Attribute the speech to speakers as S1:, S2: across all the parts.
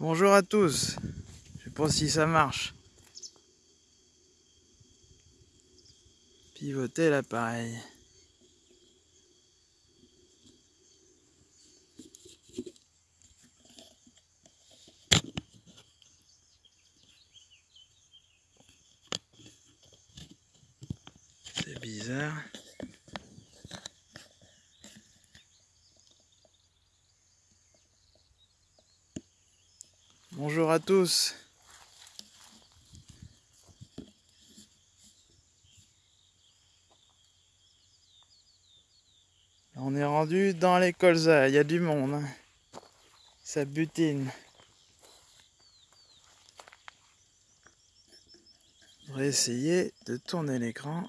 S1: Bonjour à tous. Je sais pas si ça marche. Pivoter l'appareil. C'est bizarre. Bonjour à tous. On est rendu dans les colzas, il y a du monde. hein. Ça butine. On va essayer de tourner l'écran.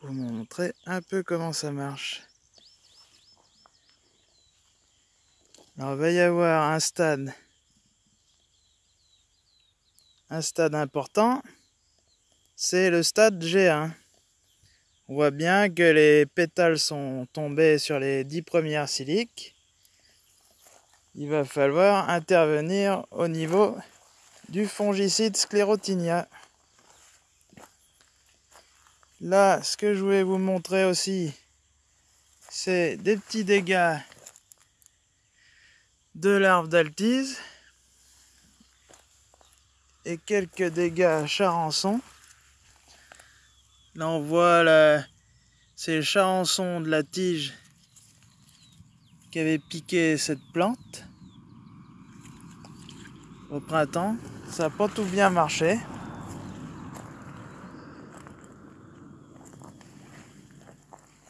S1: Vous montrer un peu comment ça marche. Alors, il va y avoir un stade. Un stade important. C'est le stade G1. On voit bien que les pétales sont tombés sur les dix premières siliques. Il va falloir intervenir au niveau du fongicide sclérotinia. Là, ce que je voulais vous montrer aussi, c'est des petits dégâts de larves d'altise et quelques dégâts charançons. Là, on voit la... c'est le charançon de la tige qui avait piqué cette plante au printemps. Ça n'a pas tout bien marché.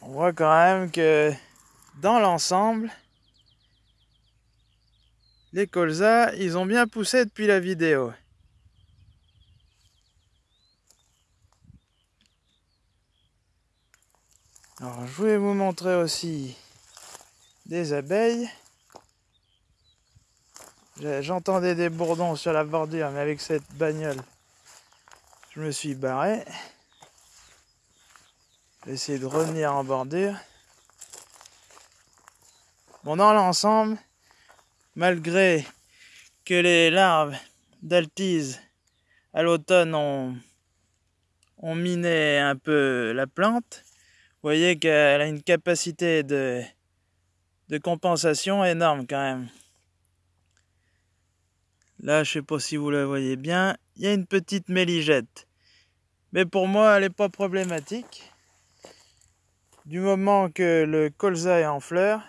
S1: On voit quand même que dans l'ensemble, les colzas, ils ont bien poussé depuis la vidéo. Alors, je voulais vous montrer aussi des abeilles. J'entendais des bourdons sur la bordure, mais avec cette bagnole, je me suis barré. J'ai essayé de revenir en bordure. Bon, dans l'ensemble, malgré que les larves d'altise à l'automne ont, miné un peu la plante, vous voyez qu'elle a une capacité de, compensation énorme quand même. Là, je sais pas si vous la voyez bien, il y a une petite méligette. Mais pour moi, elle n'est pas problématique. Du moment que le colza est en fleur,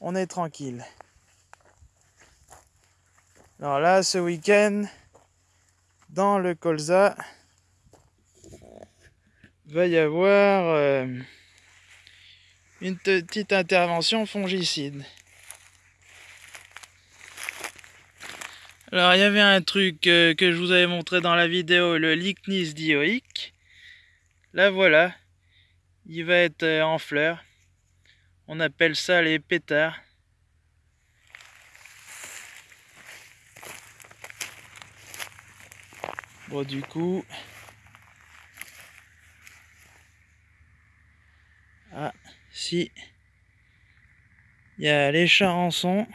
S1: on est tranquille. Alors là, ce week-end, dans le colza, va y avoir euh, une petite intervention fongicide. Alors il y avait un truc euh, que je vous avais montré dans la vidéo, le Lychnis dioïque. Là voilà, il va être euh, en fleurs. On appelle ça les pétards. Bon du coup... Ah, si. Il y a les charançons.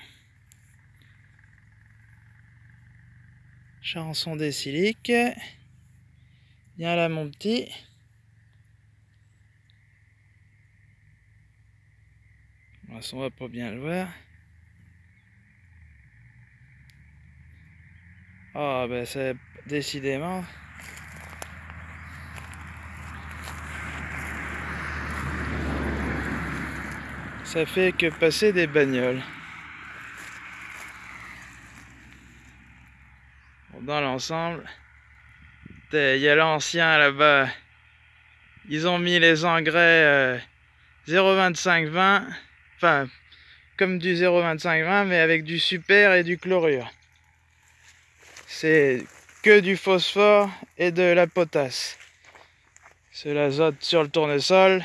S1: Charançon des siliques. Viens là mon petit. On va pas bien le voir. Ah ben c'est décidément. Ça fait que passer des bagnoles. Dans l'ensemble, il y a l'ancien là-bas. Ils ont mis les engrais euh, 0,25-20, enfin comme du 0,25-20, mais avec du super et du chlorure. C'est que du phosphore et de la potasse. C'est l'azote sur le tournesol.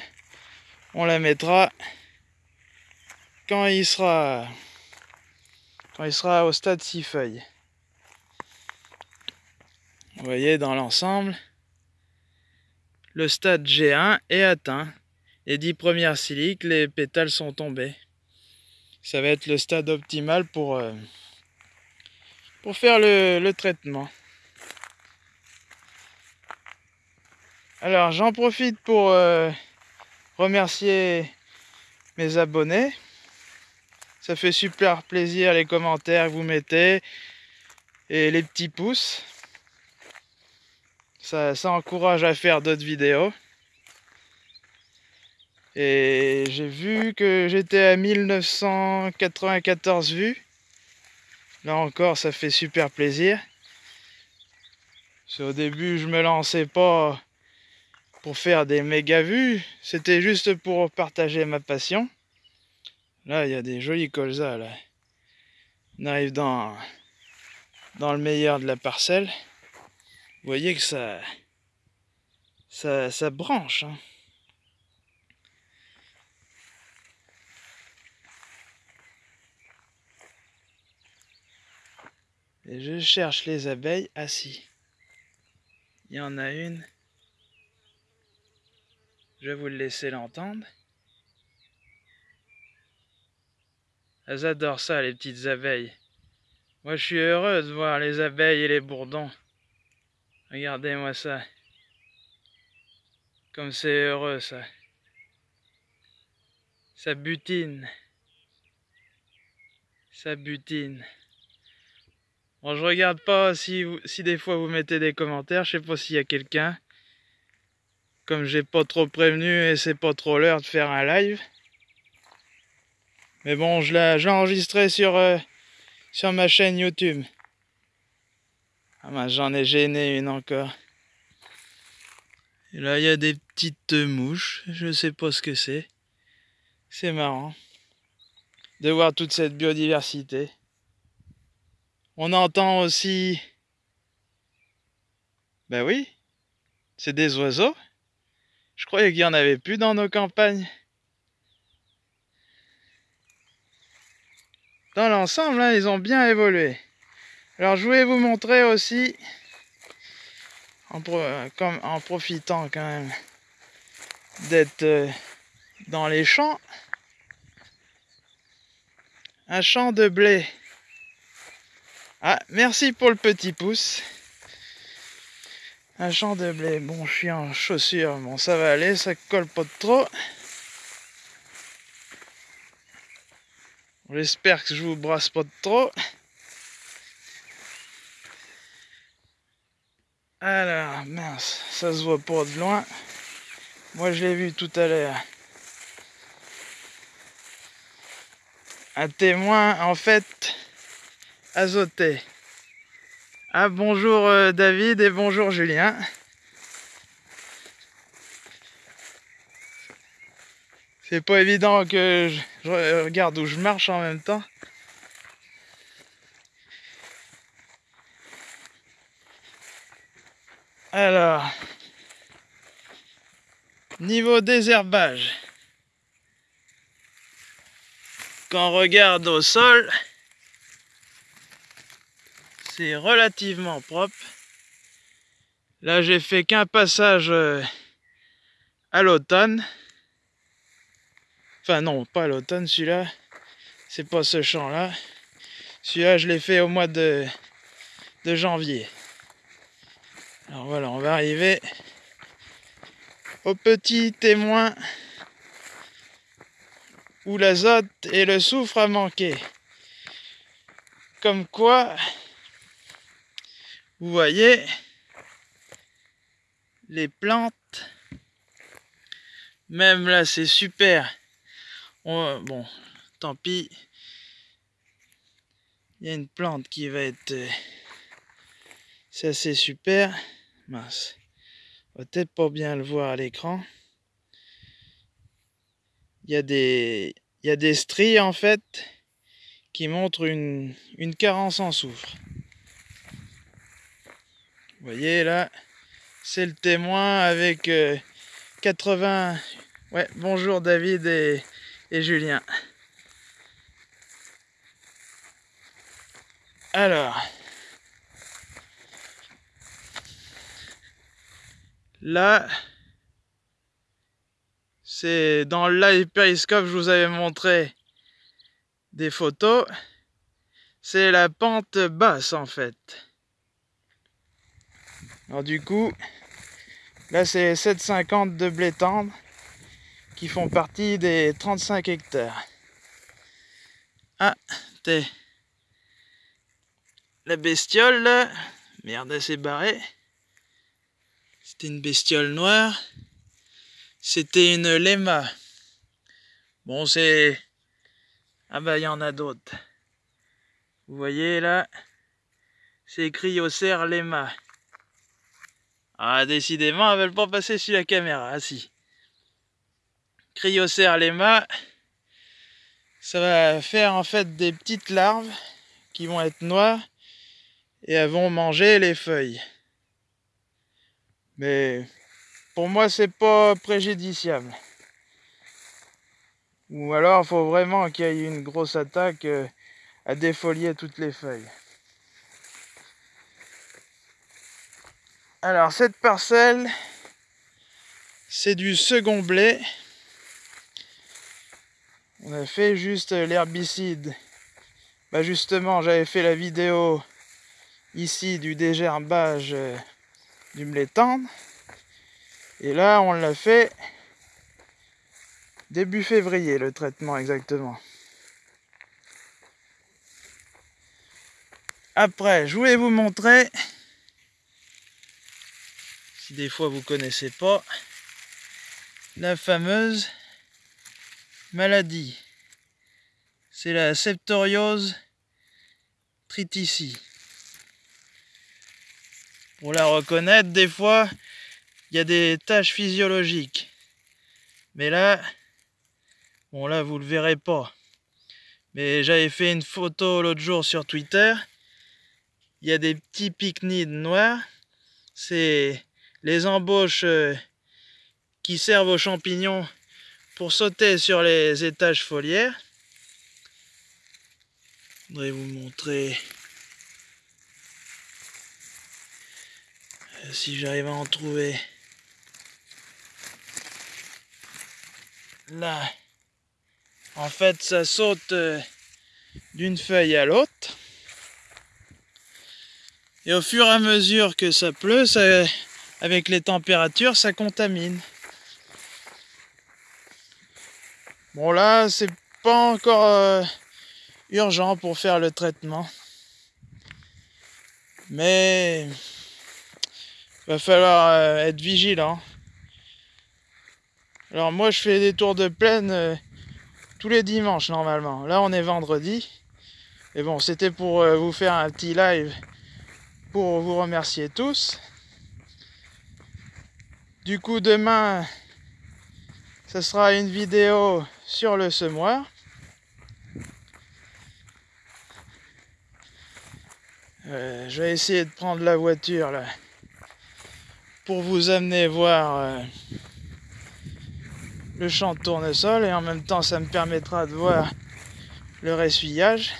S1: On la mettra quand il sera quand il sera au stade 6 feuilles. Vous voyez dans l'ensemble, le stade G1 est atteint. Les dix premières siliques, les pétales sont tombés. ça va être le stade optimal pour, euh, pour faire le, traitement. Alors j'en profite pour euh, remercier mes abonnés. Ça fait super plaisir les commentaires que vous mettez et les petits pouces. Ça, ça encourage à faire d'autres vidéos. Et j'ai vu que j'étais à 1994 vues. Là encore, ça fait super plaisir. Au début, je me lançais pas pour faire des méga vues. C'était juste pour partager ma passion. Là, il y a des jolis colzas. Là. On arrive dans, dans le meilleur de la parcelle. Vous voyez que ça, ça, ça branche. Hein. Et je cherche les abeilles assis. Il y en a une. Je vais vous le laisser l'entendre. Elles adorent ça, les petites abeilles. Moi, je suis heureux de voir les abeilles et les bourdons. Regardez-moi ça. Comme c'est heureux, ça. Ça butine. Ça butine. Bon, je regarde pas si, si des fois vous mettez des commentaires. Je sais pas s'il y a quelqu'un. Comme j'ai pas trop prévenu et c'est pas trop l'heure de faire un live. Mais bon, je l'ai enregistré sur, euh, sur ma chaîne YouTube. Ah ben, j'en ai gêné une encore. Et là, il y a des petites mouches. Je sais pas ce que c'est. C'est marrant de voir toute cette biodiversité. On entend aussi... Ben oui, c'est des oiseaux. Je croyais qu'il y en avait plus dans nos campagnes. Dans l'ensemble, hein, ils ont bien évolué. Alors je voulais vous montrer aussi, en profitant quand même d'être euh, dans les champs, un champ de blé. Ah, merci pour le petit pouce. Un champ de blé. Bon, je suis en chaussures. Bon, ça va aller, ça colle pas trop. J'espère que je vous brasse pas trop. Alors, mince, ça se voit pas de loin. Moi, je l'ai vu tout à l'heure. Un témoin, en fait, azoté. Ah bonjour euh, David et bonjour Julien. C'est pas évident que je, regarde où je marche en même temps. Alors, niveau désherbage, quand on regarde au sol, c'est relativement propre. Là, j'ai fait qu'un passage euh, à l'automne. Enfin, non, pas à l'automne, celui-là. C'est pas ce champ-là. Celui-là, je l'ai fait au mois de, de janvier. Alors voilà, on va arriver au petit témoin où l'azote et le soufre a manqué. Comme quoi, vous voyez, les plantes, même là c'est super. bon, tant pis. Il y a une plante qui va être... Euh, ça c'est super. Mince. On peut-être pas bien le voir à l'écran. Il y a des... Il stries en fait qui montrent une, une carence en soufre. Voyez là, c'est le témoin avec 80... Euh, ouais, bonjour David et, et Julien. Alors, là, c'est dans le live je vous avais montré des photos, c'est la pente basse en fait. Alors du coup, là c'est 7,50 de blé tendre qui font partie des 35 hectares. Ah, t'es la bestiole là. Merde, elle s'est barrée. C'était une bestiole noire. C'était une lema. Bon, c'est... Ah bah, il y en a d'autres. Vous voyez là C'est écrit au cerf lema. Ah, décidément, elles veulent pas passer sur la caméra. Ah si. Cryocère lema. Ça va faire en fait des petites larves qui vont être noires et elles vont manger les feuilles. Mais pour moi, c'est pas préjudiciable. Ou alors, faut vraiment qu'il y ait une grosse attaque euh, à défolier toutes les feuilles. Alors, cette parcelle, c'est du second blé. On a fait juste l'herbicide. Bah justement, j'avais fait la vidéo ici du dégerbage euh, du blé tendre. Et là, on l'a fait début février, le traitement exactement. Après, je voulais vous montrer, des fois vous connaissez pas, la fameuse maladie. C'est la septoriose tritici. Pour la reconnaître, des fois, il y a des tâches physiologiques. Mais là, bon là, vous le verrez pas. Mais j'avais fait une photo l'autre jour sur Twitter. Il y a des petits pycnides noirs. C'est les embauches euh, qui servent aux champignons pour sauter sur les étages foliaires. Je voudrais vous montrer euh, si j'arrive à en trouver. Là, en fait, ça saute euh, d'une feuille à l'autre. Et au fur et à mesure que ça pleut, ça, avec les températures, ça contamine. Bon là, c'est pas encore euh, urgent pour faire le traitement. Mais va falloir euh, être vigilant. Alors moi je fais des tours de plaine euh, tous les dimanches normalement. Là on est vendredi. Et bon, c'était pour vous faire un petit live pour vous remercier tous. Du coup demain, ce sera une vidéo sur le semoir. Euh, je vais essayer de prendre la voiture là pour vous amener voir euh, le champ de tournesol et en même temps ça me permettra de voir le ressuyage.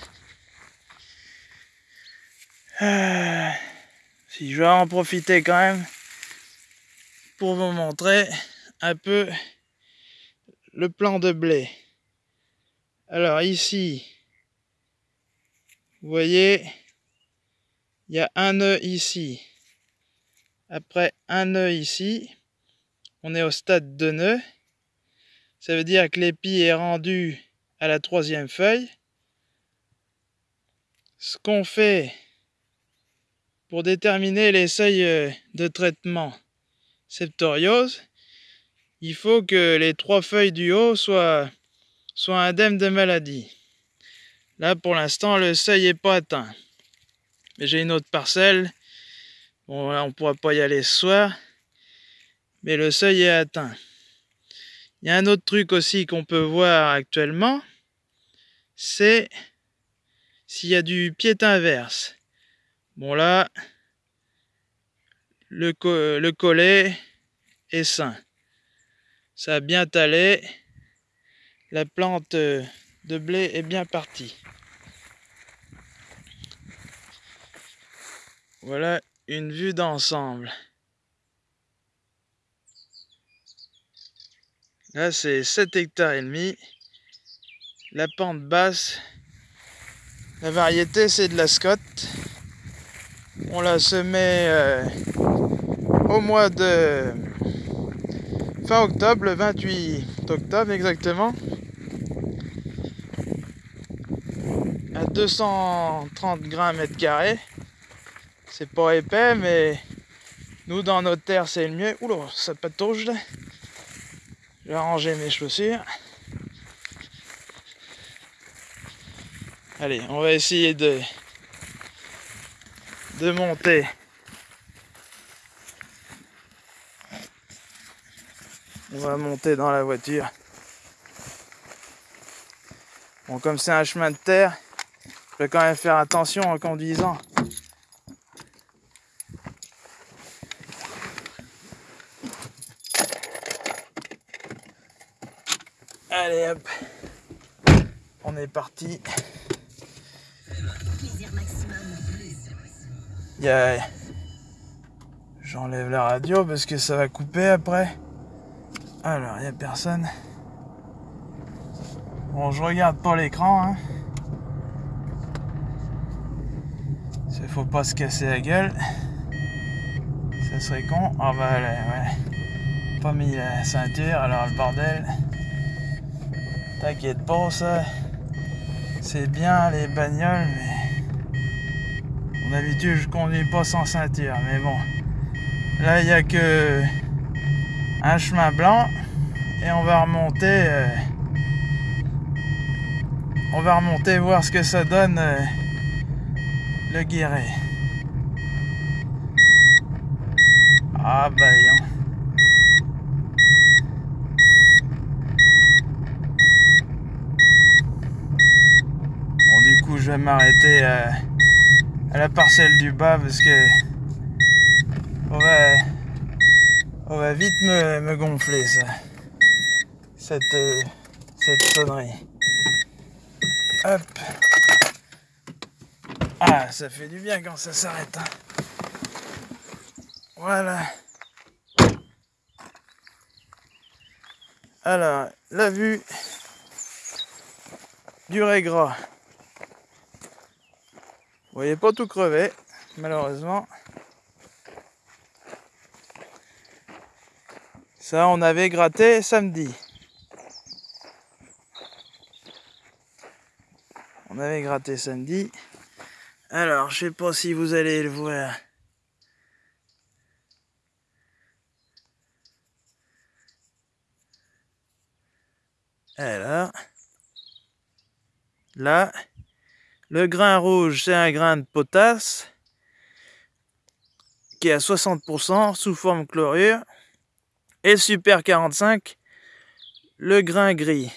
S1: Euh, si je vais en profiter quand même pour vous montrer un peu le plan de blé. Alors ici, vous voyez, il y a un nœud ici. Après un nœud ici, on est au stade de nœud. Ça veut dire que l'épi est rendu à la troisième feuille. Ce qu'on fait pour déterminer les seuils de traitement septoriose, il faut que les trois feuilles du haut soient, soient indemnes de maladie. Là, pour l'instant, le seuil n'est pas atteint. Mais j'ai une autre parcelle. Bon, là, on ne pourra pas y aller ce soir. Mais le seuil est atteint. Il y a un autre truc aussi qu'on peut voir actuellement. C'est s'il y a du pied inverse. Bon, là, le, le collet est sain ça a bien talé. La plante de blé est bien partie. Voilà une vue d'ensemble. Là, c'est 7 hectares et demi. La pente basse La variété, c'est de la Scott. On la semait euh, au mois de fin octobre, le 28 octobre exactement. À 230 grammes mètre carré. C'est pas épais, mais nous, dans notre terre, c'est le mieux. Oula, ça patauge là. Je vais mes chaussures. Allez, on va essayer de de monter. On va monter dans la voiture. Bon, comme c'est un chemin de terre, je vais quand même faire attention en conduisant. Allez hop, on est parti. J'enlève la radio parce que ça va couper après. Alors, il n'y a personne. Bon, je regarde pas l'écran. Hein. Il faut pas se casser la gueule. Ça serait con. Ah bah ouais. Pas mis la ceinture, alors le bordel. T'inquiète pas, ça. C'est bien les bagnoles, mais D'habitude, je conduis pas sans ceinture, mais bon. Là, il n'y a que un chemin blanc et on va remonter. Euh, on va remonter voir ce que ça donne euh, le guéret. Ah bah Bon du coup je vais m'arrêter euh, à la parcelle du bas parce que on va, on va vite me, gonfler ça. Cette, euh, cette sonnerie. Hop. Ah, ça fait du bien quand ça s'arrête. Hein. Voilà. Alors, la vue du Régras. Vous voyez pas tout crevé, malheureusement. Ça, on avait gratté samedi. On avait gratté samedi. Alors, je sais pas si vous allez le voir. Alors, là, le grain rouge, c'est un grain de potasse qui est à 60% sous forme chlorure. Et super 45, le grain gris,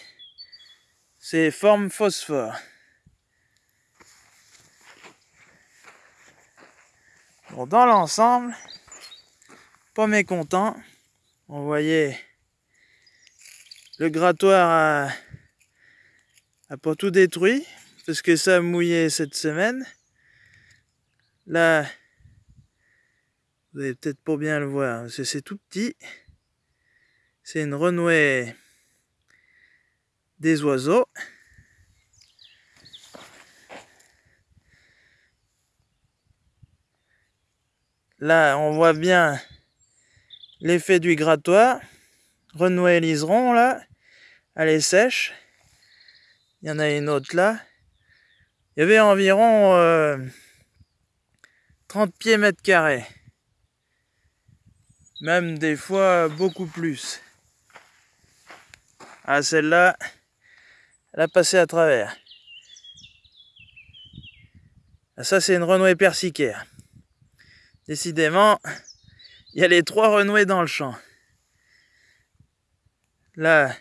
S1: c'est forme phosphore. Dans l'ensemble, pas mécontent. On voyait le grattoir a pas tout détruit, parce que ça a mouillé cette semaine. Là, vous allez peut-être pas bien le voir, parce c'est tout petit. C'est une renouée des oiseaux. Là, on voit bien l'effet du grattoir. Renouée liseron, là. Elle est sèche. Il y en a une autre là. Il y avait environ 30 euh, pieds mètres carrés. Même des fois beaucoup plus. Ah, celle-là, elle a passé à travers. Ah, ça, c'est une renouée persicaire. Décidément, il y a les trois renouées dans le champ. Là,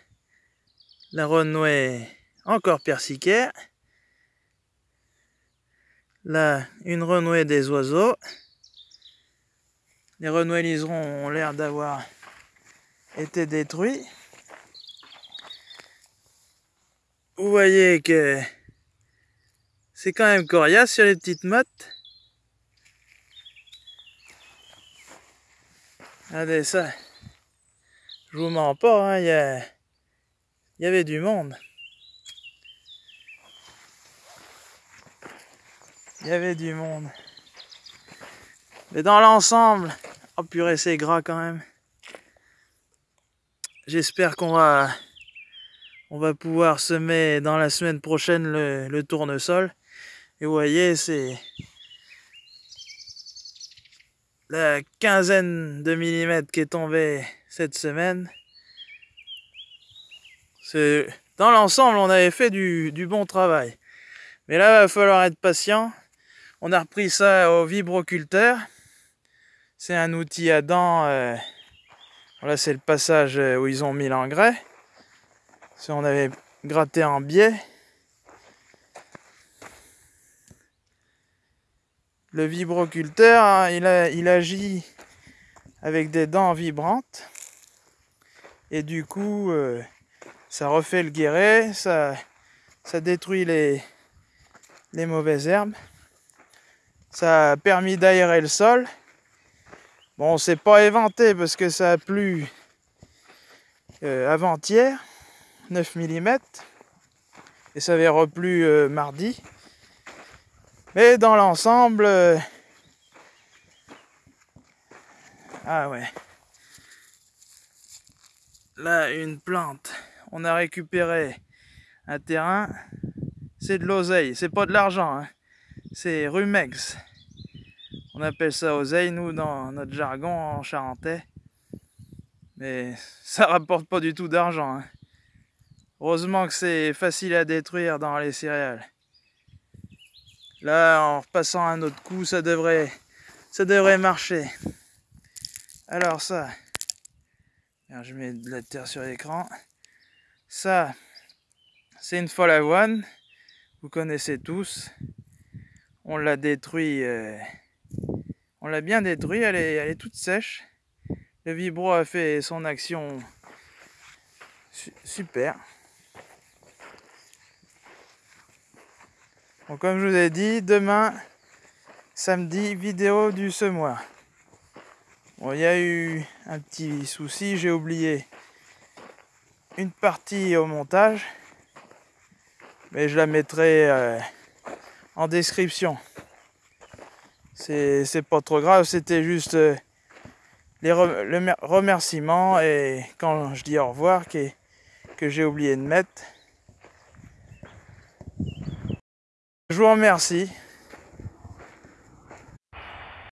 S1: la renouée encore persicaire. Là, une renouée des oiseaux. Les renouées liserons ont l'air d'avoir été détruits. Vous voyez que c'est quand même coriace sur les petites mottes. Regardez ça. Je vous mens pas, hein, il y avait du monde. il y avait du monde. Mais dans l'ensemble, oh purée, c'est gras quand même. J'espère qu'on va, on va pouvoir semer dans la semaine prochaine le, tournesol. Et vous voyez, c'est la quinzaine de millimètres qui est tombée cette semaine. Dans l'ensemble, on avait fait du, du, bon travail. Mais là, il va falloir être patient. On a repris ça au vibroculteur. C'est un outil à dents. Euh, là, c'est le passage euh, où ils ont mis l'engrais. Si on avait gratté en biais. Le vibroculteur, hein, il, agit avec des dents vibrantes. Et du coup, euh, ça refait le guéret, ça, ça détruit les, les mauvaises herbes. Ça a permis d'aérer le sol. Bon, c'est pas éventé parce que ça a plu euh, avant-hier, 9 mm. Et ça avait replu euh, mardi. Mais dans l'ensemble... Euh, ah ouais. Là, une plante. On a récupéré un terrain. C'est de l'oseille. C'est pas de l'argent. Hein. C'est rumex. On appelle ça oseille, nous, dans notre jargon en charentais. Mais ça rapporte pas du tout d'argent. Hein. Heureusement que c'est facile à détruire dans les céréales. Là, en repassant un autre coup, ça devrait, ça devrait marcher. Alors ça, je mets de la terre sur l'écran. Ça, c'est une folle avoine. Vous connaissez tous. On l'a détruit. Euh, on l'a bien détruit. Elle est, elle est toute sèche. Le vibro a fait son action super. Comme je vous ai dit, demain, samedi, vidéo du semoir. Bon, il y a eu un petit souci, j'ai oublié une partie au montage, mais je la mettrai euh, en description. C'est pas trop grave, c'était juste euh, les le remerciement et quand je dis au revoir que j'ai oublié de mettre. Je vous remercie.